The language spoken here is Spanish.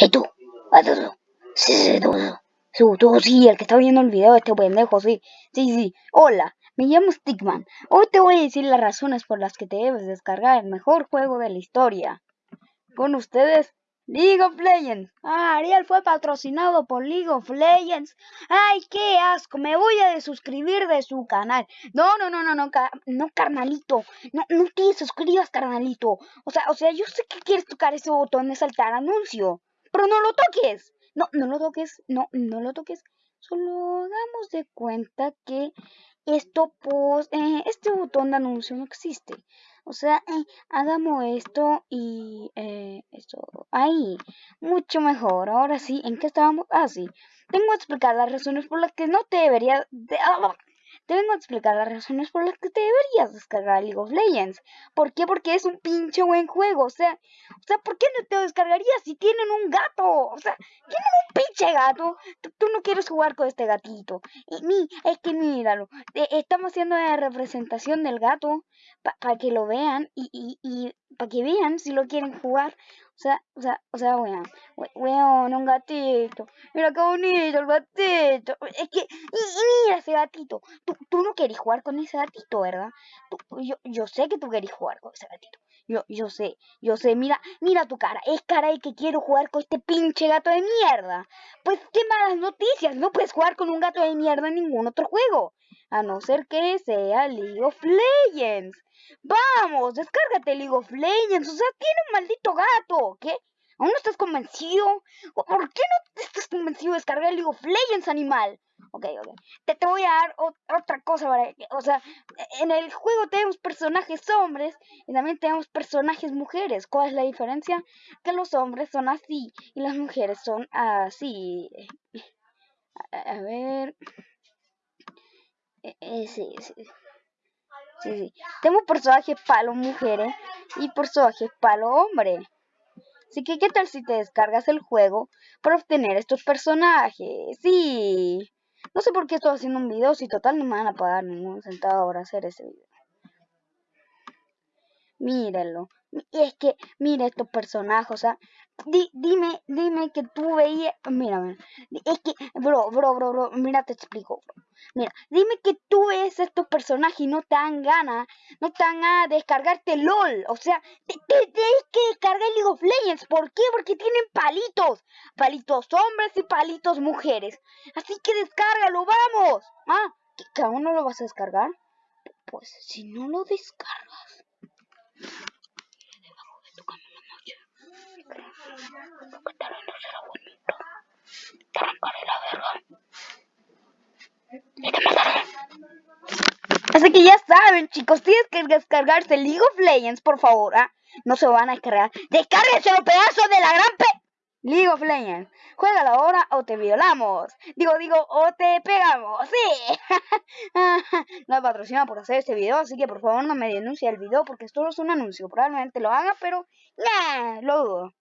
Hey tú, Sí, sí, tú, tú, tú, sí, el que está viendo el video, este pendejo, sí. Sí, sí. Hola, me llamo Stickman. Hoy te voy a decir las razones por las que te debes descargar el mejor juego de la historia. Con ustedes, League of Legends. Ah, Ariel fue patrocinado por League of Legends. Ay, qué asco. Me voy a desuscribir de su canal. No, no, no, no, no, no, carnalito. No, no te suscribas, carnalito. O sea, o sea, yo sé que quieres tocar ese botón de saltar anuncio. Pero no lo toques. No, no lo toques. No, no lo toques. Solo hagamos de cuenta que esto, pues, este botón de anuncio no existe. O sea, eh, hagamos esto y eh, esto ahí. Mucho mejor. Ahora sí, ¿en qué estábamos? Ah, sí. Tengo que explicar las razones por las que no te debería... De, ah, te vengo a explicar las razones por las que te deberías descargar League of Legends. ¿Por qué? Porque es un pinche buen juego. O sea, o sea, ¿por qué no te descargarías si tienen un gato? O sea, tienen un pinche gato. Tú, no quieres jugar con este gatito. Y mi, es que míralo. Eh, estamos haciendo la representación del gato para que lo vean y, y, y para que vean si lo quieren jugar. O sea, o sea, o sea, weón, weón, un gatito. Mira qué bonito el gatito. Es que, y, mira ese gatito. Tú, tú no querés jugar con ese gatito, ¿verdad? yo, yo sé que tú querés jugar con ese gatito. Yo, yo sé, yo sé, mira, mira tu cara. Es cara de que quiero jugar con este pinche gato de mierda. Pues qué malas noticias. No puedes jugar con un gato de mierda en ningún otro juego. A no ser que sea League of Legends. Vamos, descárgate League of Legends. O sea, tiene un maldito gato. ¿Qué? ¿Aún no estás convencido? ¿Por qué no estás convencido de descargar League of Legends, animal? Ok, ok. Te, te voy a dar otra cosa para O sea, en el juego tenemos personajes hombres y también tenemos personajes mujeres. ¿Cuál es la diferencia? Que los hombres son así y las mujeres son así. A, ver. Eh, eh, sí, sí. Sí, sí. Tengo personajes palo mujeres y personajes palo hombre. Así que, ¿qué tal si te descargas el juego para obtener estos personajes? Sí. No sé por qué estoy haciendo un video si total no me van a pagar ningún centavo por hacer ese video. Mírenlo. Y es que, mira estos personajes, o sea, dime, dime que tú veías, mira, mira, es que, bro, bro, bro, bro, mira, te explico, Mira, dime que tú ves estos personajes y no te dan ganas, no te dan ganas de descargarte LOL, o sea, te, tienes que descargar League of Legends, ¿por qué? Porque tienen palitos, palitos hombres y palitos mujeres, así que descárgalo, vamos, ah, ¿que aún no lo vas a descargar? Pues si no lo descargas Así que ya saben, chicos, tienes que descargarse League of Legends, por favor, ¿ah? No se van a descargar. ¡Descárguense los pedazos de la gran pe... League of Legends. Juégalo ahora o te violamos. Digo, digo, o te pegamos. Sí. no he patrocinado por hacer este video, así que por favor no me denuncie el video porque esto no es un anuncio. Probablemente lo haga, pero nah, lo dudo.